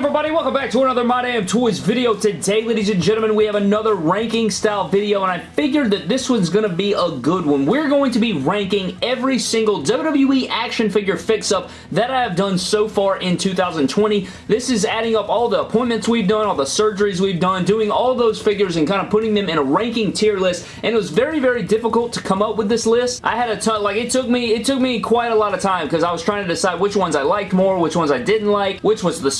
everybody? Welcome back to another My Damn Toys video. Today, ladies and gentlemen, we have another ranking style video, and I figured that this one's going to be a good one. We're going to be ranking every single WWE action figure fix-up that I have done so far in 2020. This is adding up all the appointments we've done, all the surgeries we've done, doing all those figures and kind of putting them in a ranking tier list, and it was very, very difficult to come up with this list. I had a ton, like, it took me, it took me quite a lot of time because I was trying to decide which ones I liked more, which ones I didn't like, which was the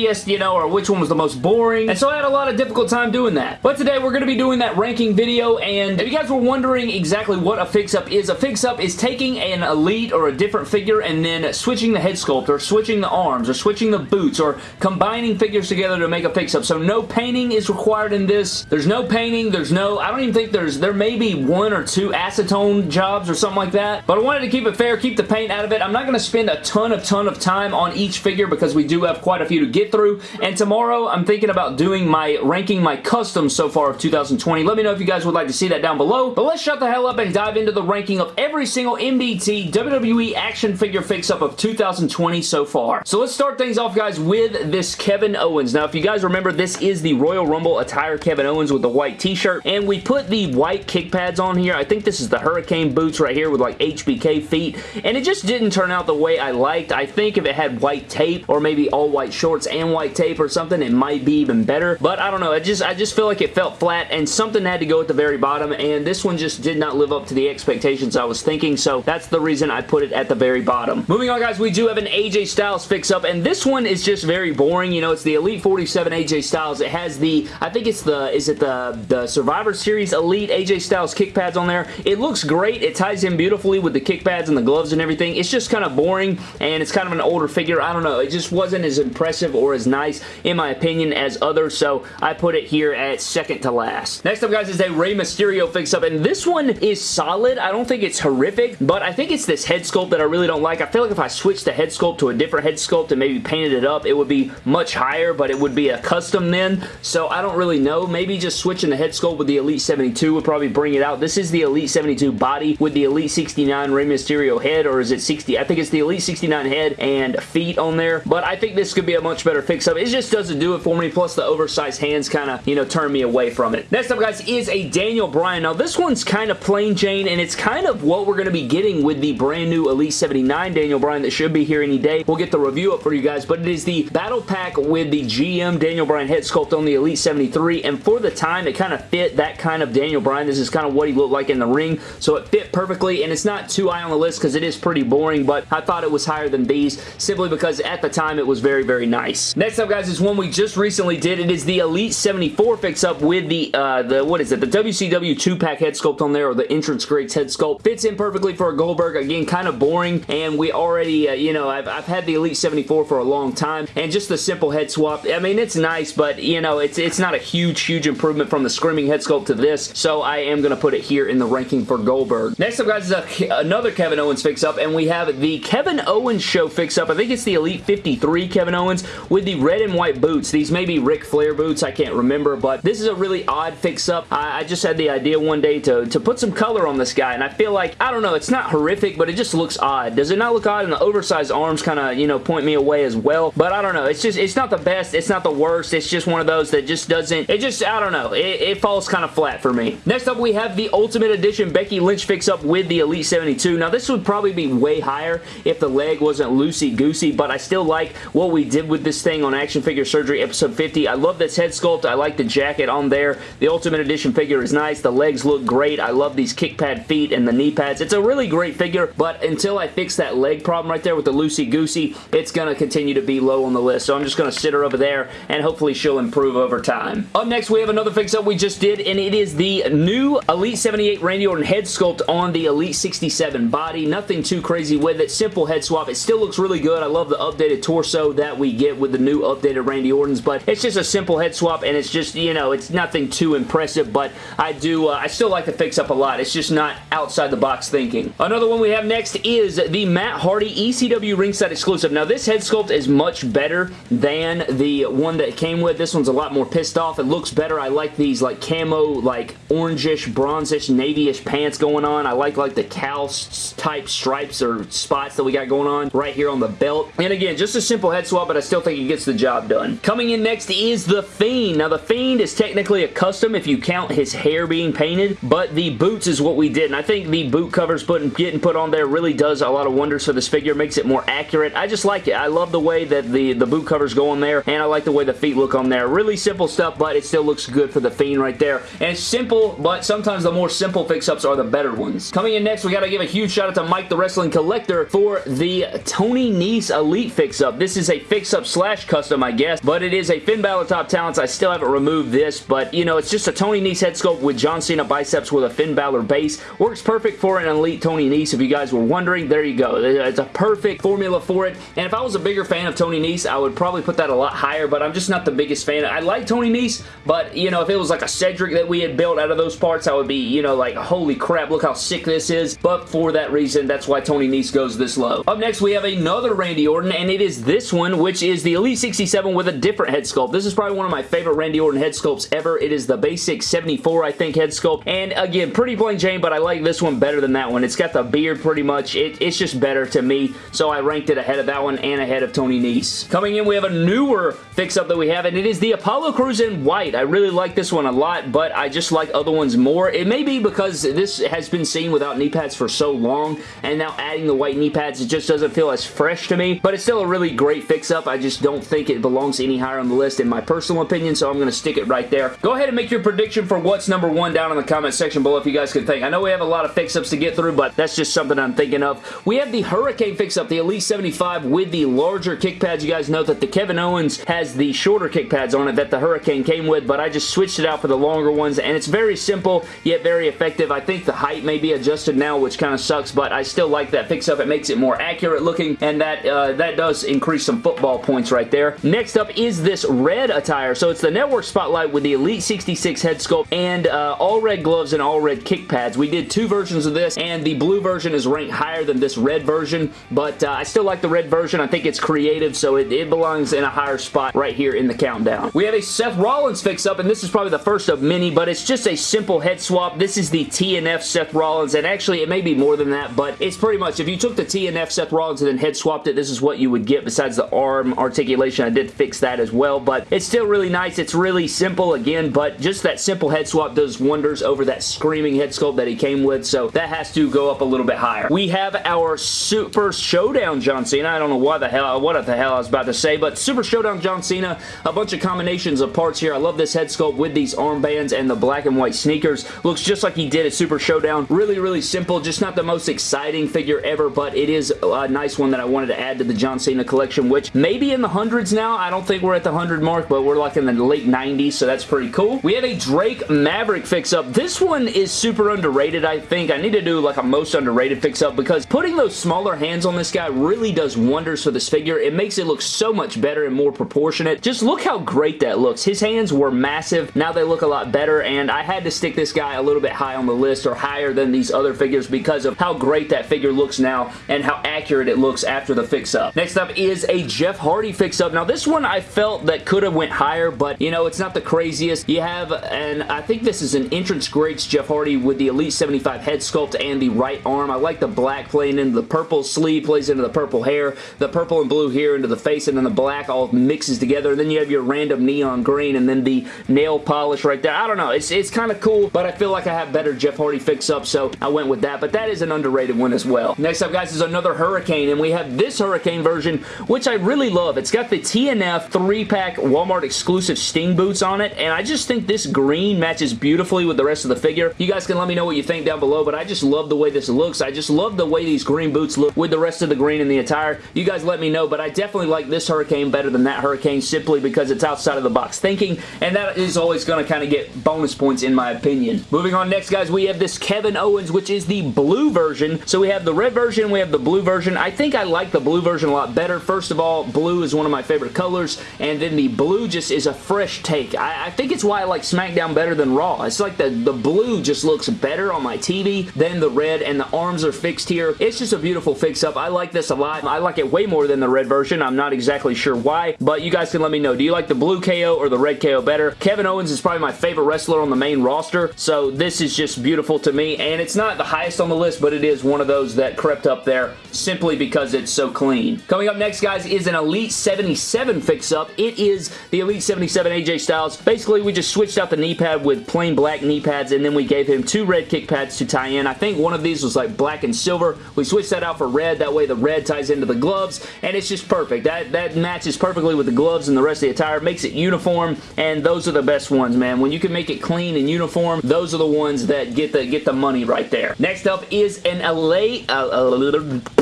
you know, or which one was the most boring. And so I had a lot of difficult time doing that. But today we're going to be doing that ranking video, and if you guys were wondering exactly what a fix-up is, a fix-up is taking an elite or a different figure and then switching the head sculpt, or switching the arms, or switching the boots, or combining figures together to make a fix-up. So no painting is required in this. There's no painting. There's no, I don't even think there's, there may be one or two acetone jobs or something like that. But I wanted to keep it fair, keep the paint out of it. I'm not going to spend a ton of, ton of time on each figure because we do have quite a few to get through. And tomorrow, I'm thinking about doing my ranking my customs so far of 2020. Let me know if you guys would like to see that down below. But let's shut the hell up and dive into the ranking of every single MDT WWE action figure fix-up of 2020 so far. So let's start things off, guys, with this Kevin Owens. Now, if you guys remember, this is the Royal Rumble attire Kevin Owens with the white t-shirt. And we put the white kick pads on here. I think this is the Hurricane boots right here with like HBK feet. And it just didn't turn out the way I liked. I think if it had white tape or maybe all white shorts shorts and white tape or something, it might be even better. But I don't know. I just, I just feel like it felt flat and something had to go at the very bottom and this one just did not live up to the expectations I was thinking. So that's the reason I put it at the very bottom. Moving on, guys, we do have an AJ Styles fix-up and this one is just very boring. You know, it's the Elite 47 AJ Styles. It has the, I think it's the, is it the, the Survivor Series Elite AJ Styles kick pads on there. It looks great. It ties in beautifully with the kick pads and the gloves and everything. It's just kind of boring and it's kind of an older figure. I don't know. It just wasn't as impressive impressive or as nice, in my opinion, as others, so I put it here at second to last. Next up, guys, is a Rey Mysterio fix-up, and this one is solid. I don't think it's horrific, but I think it's this head sculpt that I really don't like. I feel like if I switched the head sculpt to a different head sculpt and maybe painted it up, it would be much higher, but it would be a custom then, so I don't really know. Maybe just switching the head sculpt with the Elite 72 would probably bring it out. This is the Elite 72 body with the Elite 69 Rey Mysterio head, or is it 60? I think it's the Elite 69 head and feet on there, but I think this could be a much better fix-up. It just doesn't do it for me, plus the oversized hands kind of, you know, turn me away from it. Next up, guys, is a Daniel Bryan. Now, this one's kind of plain Jane, and it's kind of what we're going to be getting with the brand new Elite 79 Daniel Bryan that should be here any day. We'll get the review up for you guys, but it is the Battle Pack with the GM Daniel Bryan head sculpt on the Elite 73, and for the time, it kind of fit that kind of Daniel Bryan. This is kind of what he looked like in the ring, so it fit perfectly, and it's not too high on the list because it is pretty boring, but I thought it was higher than these simply because at the time, it was very, very nice. Next up, guys, is one we just recently did. It is the Elite 74 fix-up with the, uh, the, what is it, the WCW 2-pack head sculpt on there, or the Entrance Greats head sculpt. Fits in perfectly for a Goldberg. Again, kind of boring, and we already, uh, you know, I've, I've had the Elite 74 for a long time, and just the simple head swap, I mean, it's nice, but, you know, it's, it's not a huge, huge improvement from the Screaming head sculpt to this, so I am going to put it here in the ranking for Goldberg. Next up, guys, is a, another Kevin Owens fix-up, and we have the Kevin Owens show fix-up. I think it's the Elite 53 Kevin Owens with the red and white boots. These may be Ric Flair boots. I can't remember, but this is a really odd fix-up. I, I, just had the idea one day to, to put some color on this guy, and I feel like, I don't know, it's not horrific, but it just looks odd. Does it not look odd? And the oversized arms kind of, you know, point me away as well, but I don't know. It's just, it's not the best. It's not the worst. It's just one of those that just doesn't, it just, I don't know. It, it falls kind of flat for me. Next up, we have the Ultimate Edition Becky Lynch fix-up with the Elite 72. Now, this would probably be way higher if the leg wasn't loosey-goosey, but I still like what we did with this thing on Action Figure Surgery episode 50. I love this head sculpt. I like the jacket on there. The Ultimate Edition figure is nice. The legs look great. I love these kick pad feet and the knee pads. It's a really great figure, but until I fix that leg problem right there with the loosey-goosey, it's going to continue to be low on the list. So I'm just going to sit her over there, and hopefully she'll improve over time. Up next, we have another fix-up we just did, and it is the new Elite 78 Randy Orton head sculpt on the Elite 67 body. Nothing too crazy with it. Simple head swap. It still looks really good. I love the updated torso that we get with the new updated Randy Orton's, but it's just a simple head swap, and it's just, you know, it's nothing too impressive, but I do, uh, I still like the fix-up a lot. It's just not outside the box thinking. Another one we have next is the Matt Hardy ECW ringside exclusive. Now, this head sculpt is much better than the one that came with. This one's a lot more pissed off. It looks better. I like these, like, camo, like, orangish, bronzish, navyish pants going on. I like, like, the cow type stripes or spots that we got going on right here on the belt. And again, just a simple head swap, but I still think gets the job done. Coming in next is The Fiend. Now, The Fiend is technically a custom if you count his hair being painted, but the boots is what we did, and I think the boot covers putting, getting put on there really does a lot of wonders for this figure, makes it more accurate. I just like it. I love the way that the, the boot covers go on there, and I like the way the feet look on there. Really simple stuff, but it still looks good for The Fiend right there. And simple, but sometimes the more simple fix-ups are the better ones. Coming in next, we got to give a huge shout out to Mike the Wrestling Collector for the Tony Nese Elite fix-up. This is a fix-up slash custom, I guess, but it is a Finn Balor Top Talents. I still haven't removed this, but, you know, it's just a Tony Nese head sculpt with John Cena biceps with a Finn Balor base. Works perfect for an Elite Tony Nese. If you guys were wondering, there you go. It's a perfect formula for it, and if I was a bigger fan of Tony Nese, I would probably put that a lot higher, but I'm just not the biggest fan. I like Tony Nese, but, you know, if it was like a Cedric that we had built out of those parts, I would be, you know, like, holy crap, look how sick this is, but for that reason, that's why Tony Nese goes this low. Up next, we have another Randy Orton, and it is this one, which is the Elite 67 with a different head sculpt. This is probably one of my favorite Randy Orton head sculpts ever. It is the basic 74, I think, head sculpt, and again, pretty plain Jane, but I like this one better than that one. It's got the beard pretty much. It, it's just better to me, so I ranked it ahead of that one and ahead of Tony Nese. Coming in, we have a newer fix-up that we have, and it is the Apollo Crews in white. I really like this one a lot, but I just like other ones more. It may be because this has been seen without knee pads for so long, and now adding the white knee pads, it just doesn't feel as fresh to me, but it's still a really great fix-up. I just don't think it belongs any higher on the list in my personal opinion, so I'm going to stick it right there. Go ahead and make your prediction for what's number one down in the comment section below if you guys can think. I know we have a lot of fix-ups to get through, but that's just something I'm thinking of. We have the Hurricane fix-up, the Elite 75 with the larger kick pads. You guys know that the Kevin Owens has the shorter kick pads on it that the Hurricane came with, but I just switched it out for the longer ones, and it's very simple, yet very effective. I think the height may be adjusted now, which kind of sucks, but I still like that fix-up. It makes it more accurate looking, and that, uh, that does increase some football points right there. Next up is this red attire. So it's the Network Spotlight with the Elite 66 head sculpt and uh, all red gloves and all red kick pads. We did two versions of this, and the blue version is ranked higher than this red version, but uh, I still like the red version. I think it's creative, so it, it belongs in a higher spot right here in the countdown. We have a Seth Rollins fix-up, and this is probably the first of many, but it's just a simple head swap. This is the TNF Seth Rollins, and actually it may be more than that, but it's pretty much, if you took the TNF Seth Rollins and then head swapped it, this is what you would get besides the arm articulation. I did fix that as well, but it's still really nice. It's really simple again, but just that simple head swap does wonders over that screaming head sculpt that he came with, so that has to go up a little bit higher. We have our Super Showdown John Cena. I don't know what the hell, what the hell I was about to say, but Super Showdown John Cena, a bunch of combinations of parts here. I love this head sculpt with these armbands and the black and white sneakers. Looks just like he did at Super Showdown. Really, really simple. Just not the most exciting figure ever, but it is a nice one that I wanted to add to the John Cena collection, which maybe in the hundreds now. I don't think we're at the 100 mark, but we're like in the late 90s, so that's pretty cool. We have a Drake Maverick fix-up. This one is super underrated, I think. I need to do like a most underrated fix-up because putting those smaller hands on this guy really does wonders for this figure. It makes it look so much better and more proportionate. Just look how great that looks. His hands were massive. Now they look a lot better, and I had to stick this guy a little bit high on the list or higher than these other figures because of how great that figure looks now and how accurate it looks after the fix-up. Next up is a Jeff Hardy fix-up. Now this one I felt that could have went higher, but you know, it's not the craziest. You have, and I think this is an entrance greats Jeff Hardy with the Elite 75 head sculpt and the right arm. I like the black playing into the purple sleeve, plays into the purple hair, the purple and blue here into the face, and then the black all mixes together. And then you have your random neon green and then the nail polish right there. I don't know. It's, it's kind of cool, but I feel like I have better Jeff Hardy fix-up, so I went with that. But that is an underrated one as well. Next up, guys, is another Hurricane, and we have this Hurricane version, which I really love. It's got the TNF 3-pack Walmart exclusive Sting boots on it, and I just think this green matches beautifully with the rest of the figure. You guys can let me know what you think down below, but I just love the way this looks. I just love the way these green boots look with the rest of the green in the attire. You guys let me know, but I definitely like this Hurricane better than that Hurricane simply because it's outside of the box thinking, and that is always going to kind of get bonus points in my opinion. Moving on next, guys, we have this Kevin Owens, which is the blue version. So we have the red version, we have the blue version. I think I like the blue version a lot better. First of all, blue is of my favorite colors, and then the blue just is a fresh take. I, I think it's why I like SmackDown better than Raw. It's like the, the blue just looks better on my TV than the red, and the arms are fixed here. It's just a beautiful fix-up. I like this a lot. I like it way more than the red version. I'm not exactly sure why, but you guys can let me know. Do you like the blue KO or the red KO better? Kevin Owens is probably my favorite wrestler on the main roster, so this is just beautiful to me, and it's not the highest on the list, but it is one of those that crept up there simply because it's so clean. Coming up next, guys, is an Elite 77 fix-up. It is the Elite 77 AJ Styles. Basically, we just switched out the knee pad with plain black knee pads, and then we gave him two red kick pads to tie in. I think one of these was like black and silver. We switched that out for red. That way the red ties into the gloves, and it's just perfect. That, that matches perfectly with the gloves and the rest of the attire. Makes it uniform, and those are the best ones, man. When you can make it clean and uniform, those are the ones that get the get the money right there. Next up is an LA... Uh, uh,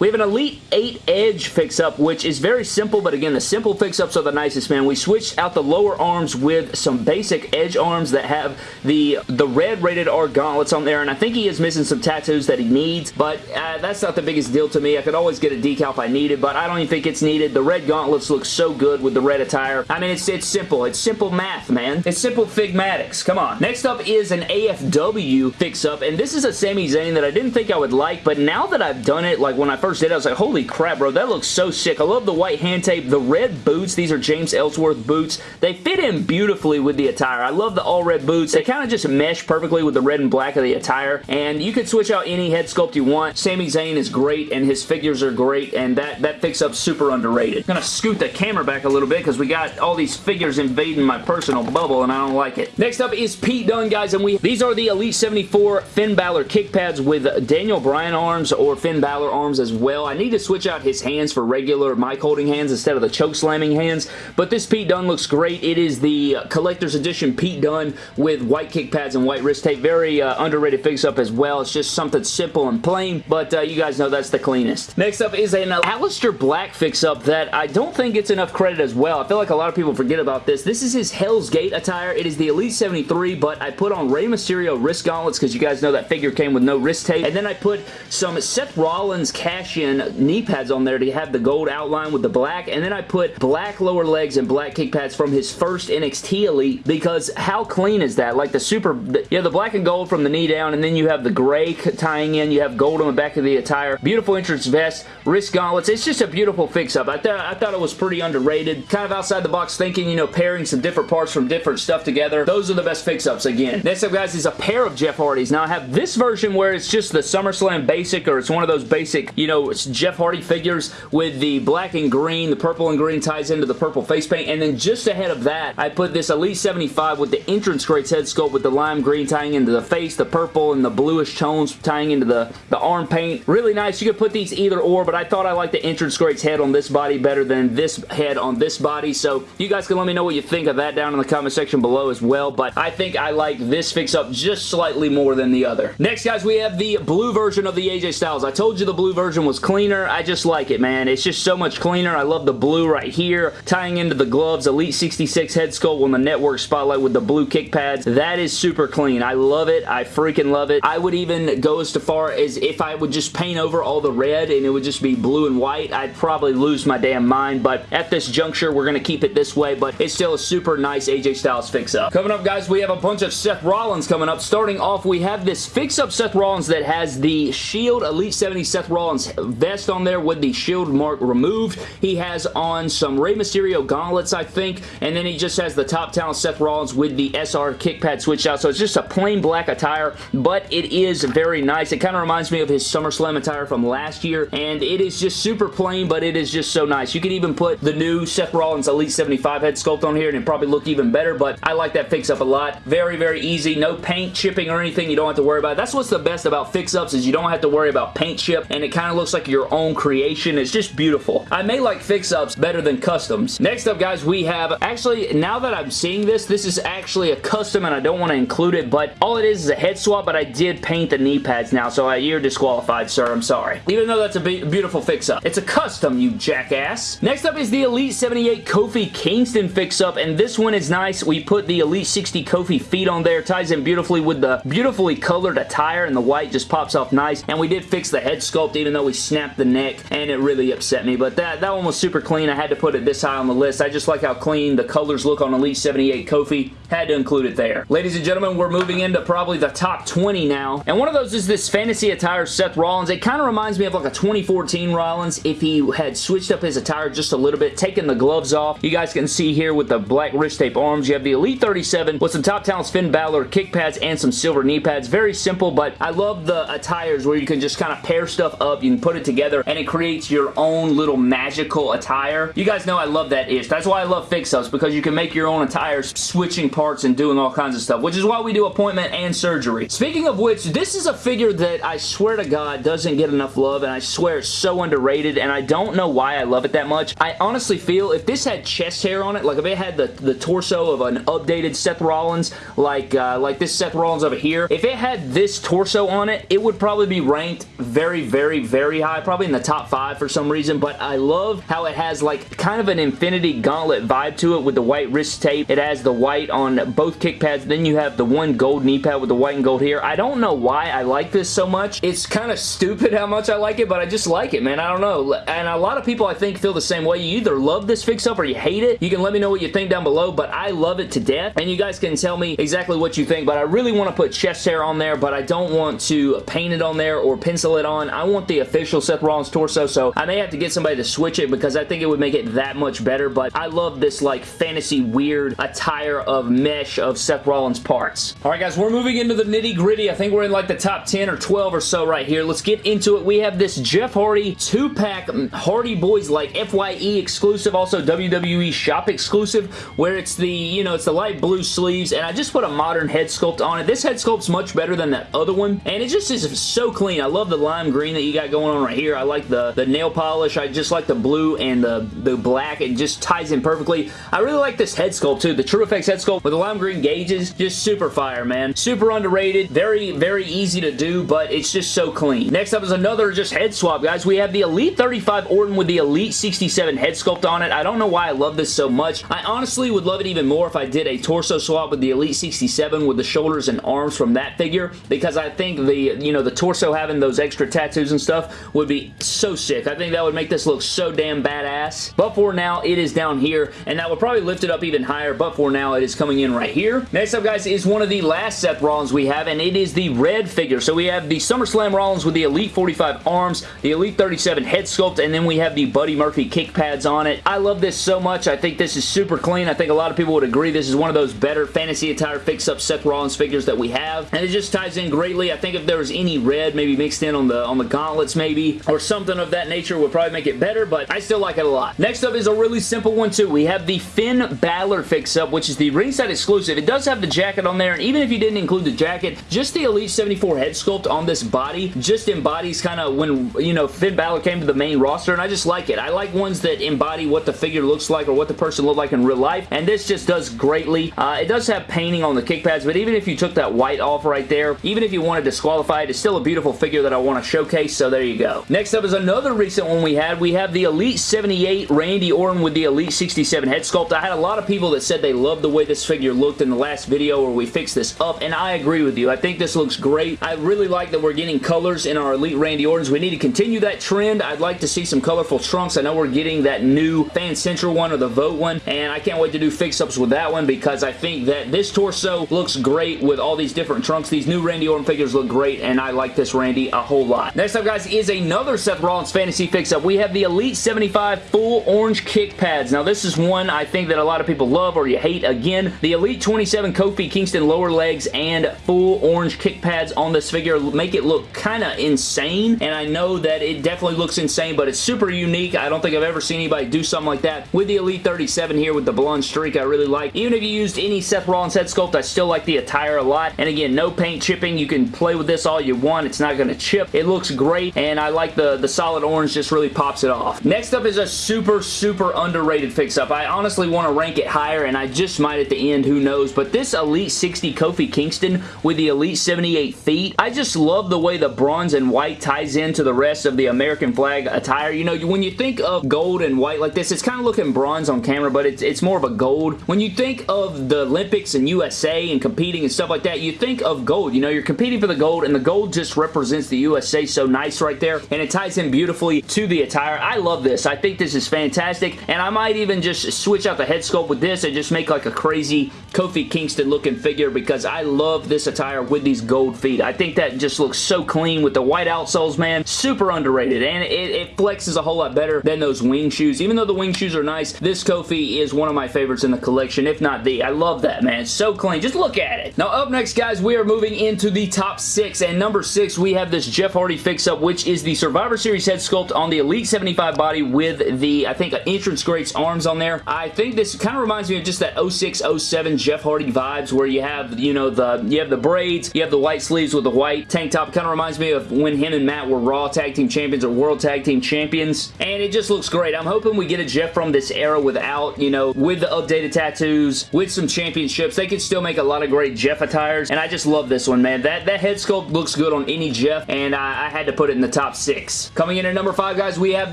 we have an Elite 8 Edge fix-up, which is very simple, but again, the simple fix-ups are the nicest, man. We switched out the lower arms with some basic Edge arms that have the, the red rated R gauntlets on there, and I think he is missing some tattoos that he needs, but uh, that's not the biggest deal to me. I could always get a decal if I needed, but I don't even think it's needed. The red gauntlets look so good with the red attire. I mean, it's, it's simple. It's simple math, man. It's simple Figmatics. Come on. Next up is an AFW fix-up, and this is a Sami Zayn that I didn't think I would like, but now that I've done it, like when I first first did I was like, holy crap, bro, that looks so sick. I love the white hand tape. The red boots, these are James Ellsworth boots. They fit in beautifully with the attire. I love the all red boots. They kind of just mesh perfectly with the red and black of the attire, and you could switch out any head sculpt you want. Sami Zayn is great, and his figures are great, and that, that fix-up super underrated. I'm gonna scoot the camera back a little bit because we got all these figures invading my personal bubble, and I don't like it. Next up is Pete Dunne, guys, and we these are the Elite 74 Finn Balor kick pads with Daniel Bryan arms or Finn Balor arms as well. I need to switch out his hands for regular mic holding hands instead of the choke slamming hands, but this Pete Dunne looks great. It is the collector's edition Pete Dunne with white kick pads and white wrist tape. Very uh, underrated fix-up as well. It's just something simple and plain, but uh, you guys know that's the cleanest. Next up is an Aleister Black fix-up that I don't think gets enough credit as well. I feel like a lot of people forget about this. This is his Hell's Gate attire. It is the Elite 73, but I put on Rey Mysterio wrist gauntlets because you guys know that figure came with no wrist tape, and then I put some Seth Rollins knee pads on there to have the gold outline with the black, and then I put black lower legs and black kick pads from his first NXT Elite because how clean is that? Like the super, yeah, the black and gold from the knee down, and then you have the gray tying in, you have gold on the back of the attire, beautiful entrance vest, wrist gauntlets, it's just a beautiful fix-up. I, th I thought it was pretty underrated, kind of outside the box thinking, you know, pairing some different parts from different stuff together. Those are the best fix-ups again. Next up, guys, is a pair of Jeff Hardys. Now, I have this version where it's just the SummerSlam basic, or it's one of those basic, you know, it's Jeff Hardy figures with the black and green. The purple and green ties into the purple face paint. And then just ahead of that, I put this Elite 75 with the entrance greats head sculpt with the lime green tying into the face, the purple and the bluish tones tying into the, the arm paint. Really nice. You could put these either or, but I thought I liked the entrance greats head on this body better than this head on this body. So you guys can let me know what you think of that down in the comment section below as well. But I think I like this fix-up just slightly more than the other. Next, guys, we have the blue version of the AJ Styles. I told you the blue version was cleaner. I just like it, man. It's just so much cleaner. I love the blue right here. Tying into the gloves, Elite 66 head sculpt on the network spotlight with the blue kick pads. That is super clean. I love it. I freaking love it. I would even go as far as if I would just paint over all the red and it would just be blue and white, I'd probably lose my damn mind. But at this juncture, we're going to keep it this way. But it's still a super nice AJ Styles fix-up. Coming up, guys, we have a bunch of Seth Rollins coming up. Starting off, we have this fix-up Seth Rollins that has the Shield Elite 70 Seth Rollins vest on there with the Shield mark removed. He has on some Rey Mysterio gauntlets, I think, and then he just has the top talent Seth Rollins with the SR kick pad switched out. So it's just a plain black attire, but it is very nice. It kind of reminds me of his SummerSlam attire from last year, and it is just super plain, but it is just so nice. You could even put the new Seth Rollins Elite 75 head sculpt on here, and it probably look even better, but I like that fix-up a lot. Very, very easy. No paint chipping or anything. You don't have to worry about it. That's what's the best about fix-ups is you don't have to worry about paint chip, and it kind of looks like your own creation. It's just beautiful. I may like fix-ups better than customs. Next up, guys, we have... Actually, now that I'm seeing this, this is actually a custom, and I don't want to include it, but all it is is a head swap, but I did paint the knee pads now, so uh, you're disqualified, sir. I'm sorry. Even though that's a be beautiful fix-up. It's a custom, you jackass. Next up is the Elite 78 Kofi Kingston fix-up, and this one is nice. We put the Elite 60 Kofi feet on there. Ties in beautifully with the beautifully colored attire, and the white just pops off nice. And we did fix the head sculpt, even though we snapped the neck, and it really upset me. But that, that one was super clean. I had to put it this high on the list. I just like how clean the colors look on Elite 78 Kofi. Had to include it there. Ladies and gentlemen, we're moving into probably the top 20 now. And one of those is this fantasy attire Seth Rollins. It kind of reminds me of like a 2014 Rollins if he had switched up his attire just a little bit, taken the gloves off. You guys can see here with the black wrist tape arms, you have the Elite 37 with some Top Talents Finn Balor kick pads and some silver knee pads. Very simple, but I love the attires where you can just kind of pair stuff up. You can can put it together and it creates your own little magical attire. You guys know I love that ish. That's why I love fix-ups because you can make your own attires switching parts and doing all kinds of stuff, which is why we do appointment and surgery. Speaking of which, this is a figure that I swear to God doesn't get enough love and I swear it's so underrated and I don't know why I love it that much. I honestly feel if this had chest hair on it, like if it had the, the torso of an updated Seth Rollins, like, uh, like this Seth Rollins over here, if it had this torso on it, it would probably be ranked very, very, very high, probably in the top five for some reason, but I love how it has like kind of an Infinity Gauntlet vibe to it with the white wrist tape. It has the white on both kick pads. Then you have the one gold knee pad with the white and gold here. I don't know why I like this so much. It's kind of stupid how much I like it, but I just like it, man. I don't know. And a lot of people, I think, feel the same way. You either love this fix-up or you hate it. You can let me know what you think down below, but I love it to death. And you guys can tell me exactly what you think, but I really want to put chest hair on there, but I don't want to paint it on there or pencil it on. I want the official Seth Rollins torso, so I may have to get somebody to switch it because I think it would make it that much better, but I love this like fantasy weird attire of mesh of Seth Rollins parts. Alright guys, we're moving into the nitty gritty. I think we're in like the top 10 or 12 or so right here. Let's get into it. We have this Jeff Hardy 2-pack mm, Hardy Boys like FYE exclusive, also WWE shop exclusive, where it's the, you know, it's the light blue sleeves, and I just put a modern head sculpt on it. This head sculpt's much better than that other one, and it just is so clean. I love the lime green that you got going on right here. I like the, the nail polish. I just like the blue and the, the black. It just ties in perfectly. I really like this head sculpt too. The TrueFX head sculpt with the lime green gauges, just super fire, man. Super underrated. Very, very easy to do, but it's just so clean. Next up is another just head swap, guys. We have the Elite 35 Orton with the Elite 67 head sculpt on it. I don't know why I love this so much. I honestly would love it even more if I did a torso swap with the Elite 67 with the shoulders and arms from that figure because I think the, you know, the torso having those extra tattoos and stuff would be so sick. I think that would make this look so damn badass. But for now, it is down here, and that would probably lift it up even higher, but for now, it is coming in right here. Next up, guys, is one of the last Seth Rollins we have, and it is the red figure. So we have the SummerSlam Rollins with the Elite 45 arms, the Elite 37 head sculpt, and then we have the Buddy Murphy kick pads on it. I love this so much. I think this is super clean. I think a lot of people would agree this is one of those better fantasy attire fix-up Seth Rollins figures that we have, and it just ties in greatly. I think if there was any red maybe mixed in on the on the gauntlets maybe, or something of that nature would probably make it better, but I still like it a lot. Next up is a really simple one too. We have the Finn Balor fix-up, which is the ringside exclusive. It does have the jacket on there, and even if you didn't include the jacket, just the Elite 74 head sculpt on this body just embodies kind of when, you know, Finn Balor came to the main roster, and I just like it. I like ones that embody what the figure looks like or what the person looked like in real life, and this just does greatly. Uh, it does have painting on the kick pads, but even if you took that white off right there, even if you wanted to disqualify it, it's still a beautiful figure that I want to showcase, so there you go. Next up is another recent one we had. We have the Elite 78 Randy Orton with the Elite 67 head sculpt. I had a lot of people that said they loved the way this figure looked in the last video where we fixed this up, and I agree with you. I think this looks great. I really like that we're getting colors in our Elite Randy Ortons. We need to continue that trend. I'd like to see some colorful trunks. I know we're getting that new Fan Central one or the Vote one, and I can't wait to do fix-ups with that one because I think that this torso looks great with all these different trunks. These new Randy Orton figures look great, and I like this Randy a whole lot. Next up, guys, is another Seth Rollins Fantasy fix-up. We have the Elite 75 full orange kick pads. Now, this is one I think that a lot of people love or you hate. Again, the Elite 27 Kofi Kingston lower legs and full orange kick pads on this figure make it look kind of insane, and I know that it definitely looks insane, but it's super unique. I don't think I've ever seen anybody do something like that. With the Elite 37 here with the blonde streak, I really like. Even if you used any Seth Rollins head sculpt, I still like the attire a lot, and again, no paint chipping. You can play with this all you want. It's not going to chip. It looks great, and I like the, the solid orange just really pops it off. Next up is a super, super underrated fix-up. I honestly want to rank it higher, and I just might at the end, who knows, but this Elite 60 Kofi Kingston with the Elite 78 feet, I just love the way the bronze and white ties into the rest of the American flag attire. You know, when you think of gold and white like this, it's kind of looking bronze on camera, but it's, it's more of a gold. When you think of the Olympics and USA and competing and stuff like that, you think of gold. You know, you're competing for the gold, and the gold just represents the USA so nice right there, and it ties in beautifully to the attire. I love this. I think this is fantastic, and I might even just switch out the head sculpt with this and just make like a crazy Kofi Kingston looking figure because I love this attire with these gold feet. I think that just looks so clean with the white outsoles, man. Super underrated, and it, it flexes a whole lot better than those wing shoes. Even though the wing shoes are nice, this Kofi is one of my favorites in the collection, if not the. I love that, man. So clean. Just look at it. Now, up next, guys, we are moving into the top six, and number six, we have this Jeff Hardy fix-up, which is the Survivor Series head sculpt on the Elite 75 body with the, I think, entrance greats arms on there. I think this kind of reminds me of just that 06, 07 Jeff Hardy vibes where you have, you know, the you have the braids, you have the white sleeves with the white tank top. Kind of reminds me of when him and Matt were Raw Tag Team Champions or World Tag Team Champions, and it just looks great. I'm hoping we get a Jeff from this era without, you know, with the updated tattoos, with some championships. They could still make a lot of great Jeff attires, and I just love this one, man. That, that head sculpt looks good on any Jeff, and I, I had to put it in the top six. Coming in at number five, guys, we have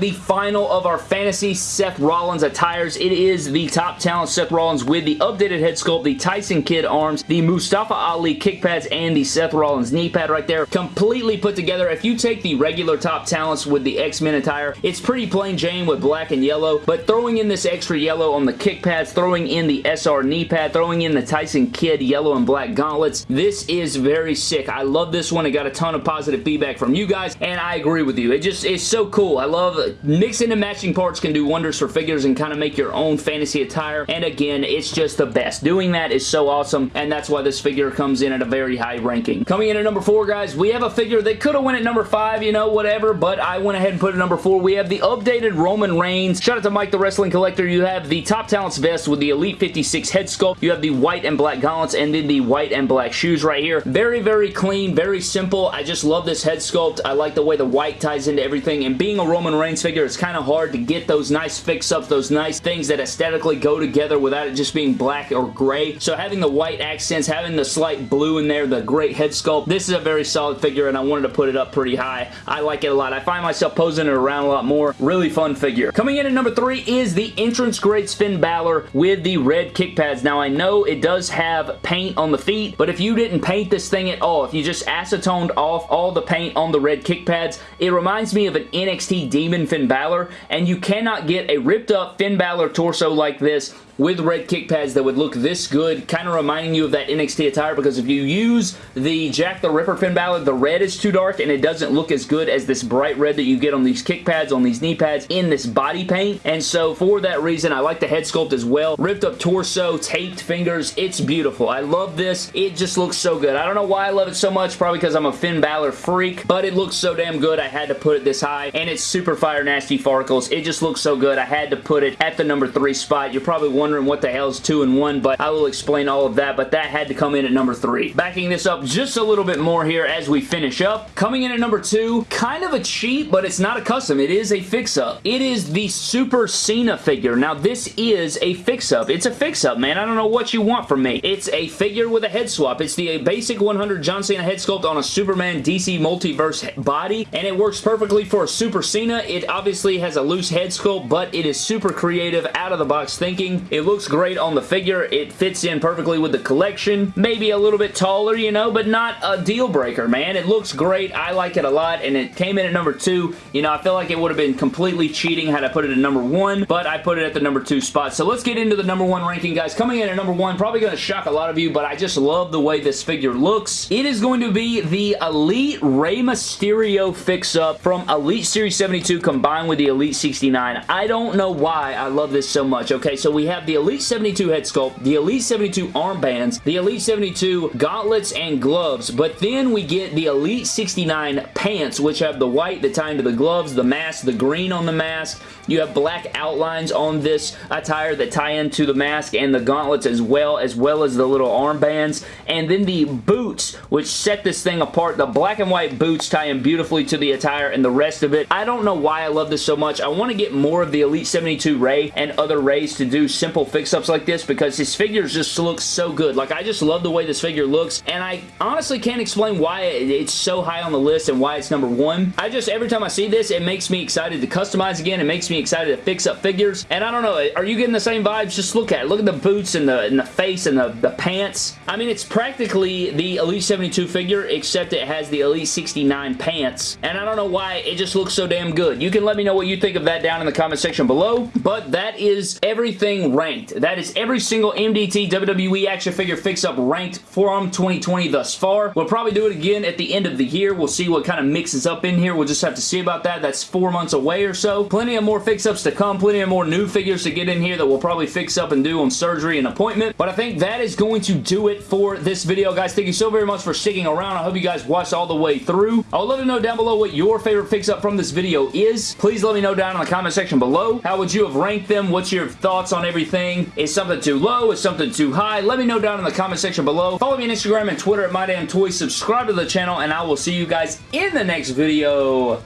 the final of our fantasy Seth Rollins attires. It is the top talent Seth Rollins with the updated head sculpt, the Tyson Kidd arms, the Mustafa Ali kick pads, and the Seth Rollins knee pad right there. Completely put together. If you take the regular top talents with the X-Men attire, it's pretty plain Jane with black and yellow, but throwing in this extra yellow on the kick pads, throwing in the SR knee pad, throwing in the Tyson Kidd yellow and black gauntlets, this is very sick. I love this one. It got a ton of positive feedback from you guys, and I agree with you. It just is so cool. I love mixing and matching parts can do wonders for figures and kind of make your own fantasy attire, and again, it's just the best. Doing that is so awesome, and that's why this figure comes in at a very high ranking. Coming in at number four, guys, we have a figure that could have went at number five, you know, whatever, but I went ahead and put it number four. We have the updated Roman Reigns. Shout out to Mike the Wrestling Collector. You have the Top Talents vest with the Elite 56 head sculpt. You have the white and black gauntlets and then the white and black shoes right here. Very, very clean, very simple. I just love this head sculpt. I like the way the white ties into everything, and being a Roman Reigns figure, it's kind of hard to get those nice fix-ups, those nice things that aesthetically go together without it just being black or gray. So having the white accents, having the slight blue in there, the great head sculpt, this is a very solid figure, and I wanted to put it up pretty high. I like it a lot. I find myself posing it around a lot more. Really fun figure. Coming in at number three is the Entrance Great Finn Balor with the red kick pads. Now, I know it does have paint on the feet, but if you didn't paint this thing at all, if you just acetoned off all the paint on the red kick pads, it reminds me of an NXT Demon Finn Balor, and you cannot get a ripped up Finn Balor torso like this with red kick pads that would look this good, kind of reminding you of that NXT attire because if you use the Jack the Ripper Finn Balor, the red is too dark and it doesn't look as good as this bright red that you get on these kick pads, on these knee pads, in this body paint. And so for that reason, I like the head sculpt as well. Ripped up torso, taped fingers, it's beautiful. I love this. It just looks so good. I don't know why I love it so much, probably because I'm a Finn Balor freak, but it looks so damn good. I had to put it this high, and it's super fire nasty farkles. It just looks so good. I had to put it at the number three spot. You're probably wondering wondering what the hell is 2 and 1, but I will explain all of that, but that had to come in at number 3. Backing this up just a little bit more here as we finish up. Coming in at number 2, kind of a cheat, but it's not a custom. It is a fix-up. It is the Super Cena figure. Now, this is a fix-up. It's a fix-up, man. I don't know what you want from me. It's a figure with a head swap. It's the basic 100 John Cena head sculpt on a Superman DC Multiverse body, and it works perfectly for a Super Cena. It obviously has a loose head sculpt, but it is super creative, out-of-the-box thinking. It looks great on the figure. It fits in perfectly with the collection. Maybe a little bit taller, you know, but not a deal breaker, man. It looks great. I like it a lot, and it came in at number two. You know, I feel like it would have been completely cheating had I put it at number one, but I put it at the number two spot. So let's get into the number one ranking, guys. Coming in at number one, probably going to shock a lot of you, but I just love the way this figure looks. It is going to be the Elite Rey Mysterio fix-up from Elite Series 72 combined with the Elite 69. I don't know why I love this so much, okay? So we have the Elite 72 head sculpt, the Elite 72 armbands, the Elite 72 gauntlets and gloves, but then we get the Elite 69 pants, which have the white that tie into the gloves, the mask, the green on the mask. You have black outlines on this attire that tie into the mask and the gauntlets as well, as well as the little armbands. And then the boots, which set this thing apart. The black and white boots tie in beautifully to the attire and the rest of it. I don't know why I love this so much. I want to get more of the Elite 72 Rey and other Reys to do simple fix-ups like this because his figures just look so good. Like, I just love the way this figure looks, and I honestly can't explain why it's so high on the list and why it's number one. I just, every time I see this, it makes me excited to customize again. It makes excited to fix up figures, and I don't know, are you getting the same vibes? Just look at it. Look at the boots and the, and the face and the, the pants. I mean, it's practically the Elite 72 figure, except it has the Elite 69 pants, and I don't know why it just looks so damn good. You can let me know what you think of that down in the comment section below, but that is everything ranked. That is every single MDT WWE action figure fix-up ranked from 2020 thus far. We'll probably do it again at the end of the year. We'll see what kind of mixes up in here. We'll just have to see about that. That's four months away or so. Plenty of more fix-ups to come. Plenty of more new figures to get in here that we'll probably fix up and do on surgery and appointment. But I think that is going to do it for this video, guys. Thank you so very much for sticking around. I hope you guys watched all the way through. I would love to know down below what your favorite fix-up from this video is. Please let me know down in the comment section below. How would you have ranked them? What's your thoughts on everything? Is something too low? Is something too high? Let me know down in the comment section below. Follow me on Instagram and Twitter at MyDamnToys. Subscribe to the channel, and I will see you guys in the next video.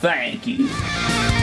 Thank you.